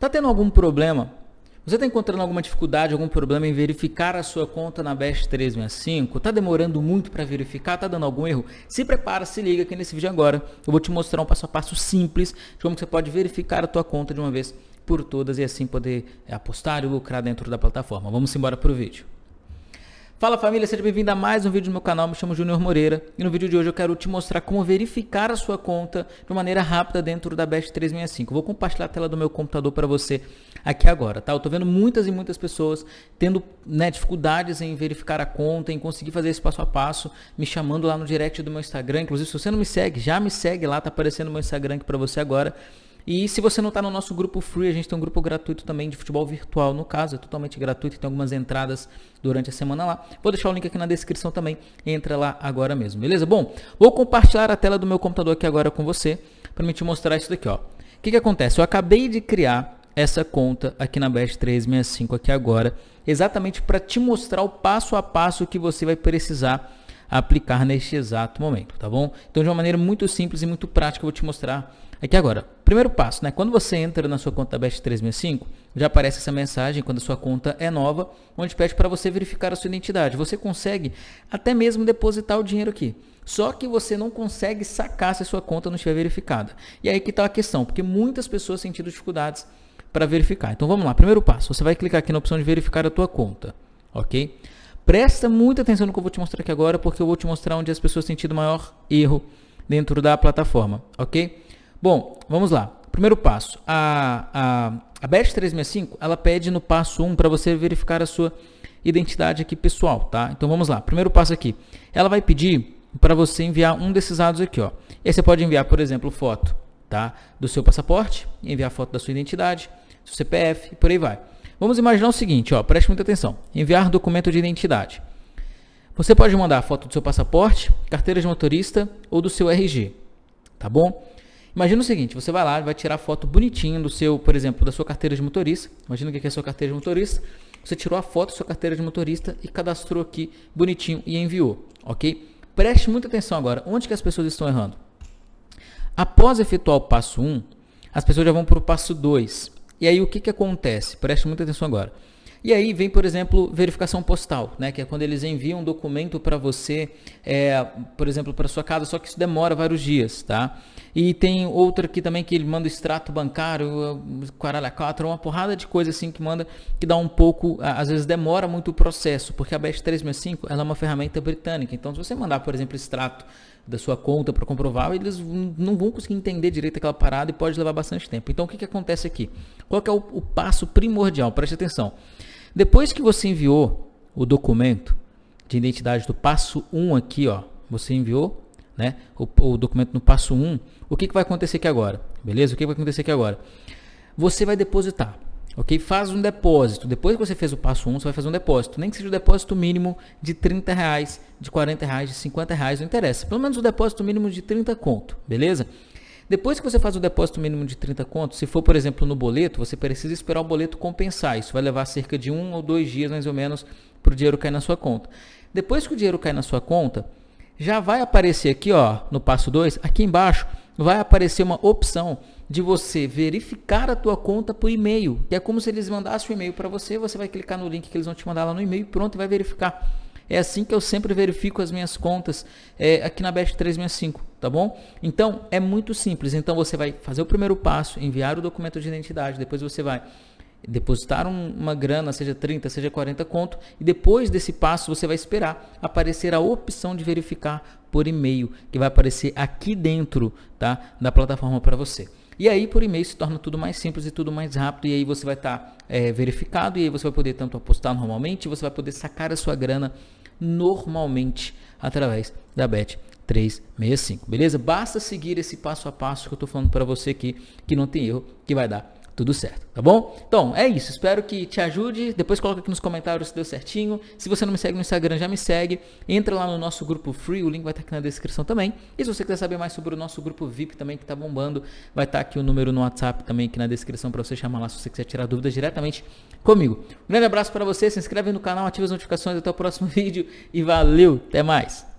Tá tendo algum problema? Você está encontrando alguma dificuldade, algum problema em verificar a sua conta na Best 365? Está demorando muito para verificar? Está dando algum erro? Se prepara, se liga aqui nesse vídeo agora. Eu vou te mostrar um passo a passo simples de como você pode verificar a tua conta de uma vez por todas e assim poder apostar e lucrar dentro da plataforma. Vamos embora para o vídeo. Fala família, seja bem-vindo a mais um vídeo no meu canal, me chamo Junior Moreira e no vídeo de hoje eu quero te mostrar como verificar a sua conta de maneira rápida dentro da Best 365. vou compartilhar a tela do meu computador para você aqui agora, tá? Eu tô vendo muitas e muitas pessoas tendo né, dificuldades em verificar a conta, em conseguir fazer esse passo a passo, me chamando lá no direct do meu Instagram, inclusive se você não me segue, já me segue lá, tá aparecendo o meu Instagram aqui para você agora. E se você não está no nosso grupo free, a gente tem um grupo gratuito também de futebol virtual, no caso, é totalmente gratuito, tem algumas entradas durante a semana lá. Vou deixar o link aqui na descrição também, entra lá agora mesmo, beleza? Bom, vou compartilhar a tela do meu computador aqui agora com você, para me te mostrar isso daqui, ó. O que, que acontece? Eu acabei de criar essa conta aqui na Best 365 aqui agora, exatamente para te mostrar o passo a passo que você vai precisar aplicar neste exato momento, tá bom? Então, de uma maneira muito simples e muito prática, eu vou te mostrar aqui agora. Primeiro passo, né? Quando você entra na sua conta da Best 365, já aparece essa mensagem quando a sua conta é nova, onde pede para você verificar a sua identidade. Você consegue até mesmo depositar o dinheiro aqui. Só que você não consegue sacar se a sua conta não estiver verificada. E aí que está a questão, porque muitas pessoas têm tido dificuldades para verificar. Então vamos lá, primeiro passo, você vai clicar aqui na opção de verificar a tua conta, ok? Presta muita atenção no que eu vou te mostrar aqui agora, porque eu vou te mostrar onde as pessoas têm tido maior erro dentro da plataforma, ok? Bom, vamos lá. Primeiro passo, a, a, a BEST 365, ela pede no passo 1 para você verificar a sua identidade aqui pessoal, tá? Então vamos lá, primeiro passo aqui, ela vai pedir para você enviar um desses dados aqui, ó. E aí você pode enviar, por exemplo, foto, tá? Do seu passaporte, enviar foto da sua identidade, seu CPF e por aí vai. Vamos imaginar o seguinte, ó, preste muita atenção. Enviar documento de identidade. Você pode mandar a foto do seu passaporte, carteira de motorista ou do seu RG, tá bom? Imagina o seguinte, você vai lá, vai tirar foto bonitinho do seu, por exemplo, da sua carteira de motorista. Imagina o que é a sua carteira de motorista. Você tirou a foto da sua carteira de motorista e cadastrou aqui bonitinho e enviou, ok? Preste muita atenção agora, onde que as pessoas estão errando? Após efetuar o passo 1, as pessoas já vão para o passo 2. E aí o que, que acontece? Preste muita atenção agora. E aí vem, por exemplo, verificação postal, né? que é quando eles enviam um documento para você, é, por exemplo, para sua casa, só que isso demora vários dias. Tá? E tem outra aqui também que ele manda extrato bancário, caralho, quatro, uma porrada de coisa assim que manda, que dá um pouco, às vezes demora muito o processo, porque a BEST 365 ela é uma ferramenta britânica. Então, se você mandar, por exemplo, extrato da sua conta para comprovar, eles não vão conseguir entender direito aquela parada e pode levar bastante tempo. Então, o que, que acontece aqui? Qual é o, o passo primordial? Preste atenção. Depois que você enviou o documento de identidade do passo 1 aqui, ó, você enviou né, o, o documento no passo 1, o que, que vai acontecer aqui agora? Beleza? O que vai acontecer aqui agora? Você vai depositar ok? Faz um depósito. Depois que você fez o passo 1, você vai fazer um depósito. Nem que seja o um depósito mínimo de 30 reais, de 40 reais, de 50 reais, não interessa. Pelo menos o depósito mínimo de 30 conto, beleza? Depois que você faz o depósito mínimo de 30 conto, se for, por exemplo, no boleto, você precisa esperar o boleto compensar. Isso vai levar cerca de um ou dois dias, mais ou menos, para o dinheiro cair na sua conta. Depois que o dinheiro cair na sua conta, já vai aparecer aqui, ó, no passo 2, aqui embaixo, vai aparecer uma opção de você verificar a tua conta por e-mail. É como se eles mandassem um e-mail para você, você vai clicar no link que eles vão te mandar lá no e-mail e pronto, vai verificar. É assim que eu sempre verifico as minhas contas é, aqui na Best 365, tá bom? Então, é muito simples. Então, você vai fazer o primeiro passo, enviar o documento de identidade, depois você vai depositar um, uma grana, seja 30, seja 40 conto, e depois desse passo você vai esperar aparecer a opção de verificar por e-mail, que vai aparecer aqui dentro tá, da plataforma para você. E aí por e-mail se torna tudo mais simples e tudo mais rápido e aí você vai estar tá, é, verificado e aí você vai poder tanto apostar normalmente, você vai poder sacar a sua grana normalmente através da Bet 365, beleza? Basta seguir esse passo a passo que eu estou falando para você aqui, que não tem erro, que vai dar tudo certo, tá bom? Então, é isso. Espero que te ajude. Depois coloca aqui nos comentários se deu certinho. Se você não me segue no Instagram, já me segue. Entra lá no nosso grupo free, o link vai estar aqui na descrição também. E se você quiser saber mais sobre o nosso grupo VIP também, que está bombando, vai estar aqui o número no WhatsApp também aqui na descrição para você chamar lá se você quiser tirar dúvidas diretamente comigo. Um grande abraço para você, se inscreve no canal, ativa as notificações. Até o próximo vídeo e valeu, até mais!